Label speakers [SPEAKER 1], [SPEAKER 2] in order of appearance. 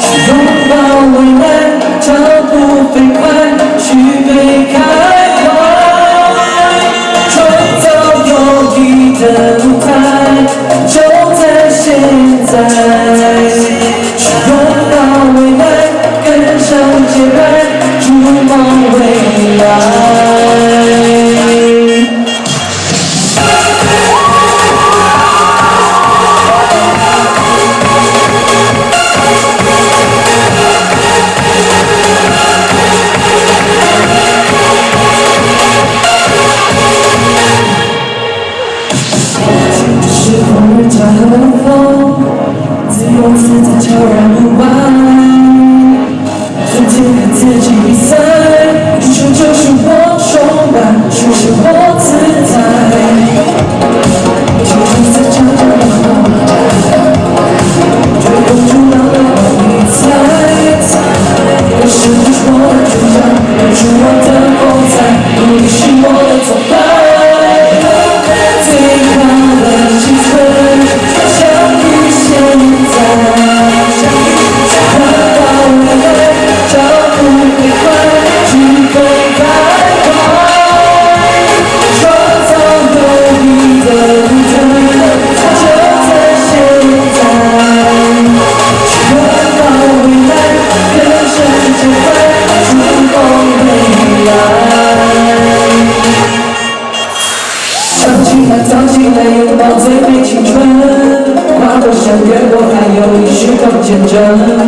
[SPEAKER 1] 去拥抱未来，脚步飞快，去被开怀，创造有意的舞台，就在现在。去拥抱未来，跟上节拍，自由自在悄然无外。曾经和自己比赛，英雄就是我崇拜，书写我自在。就在悄悄的后追风逐浪的我理睬。可是你是我的主角，留住我唱起来，唱起来，拥抱最美青春。跨过山，越过海，有你时光见证。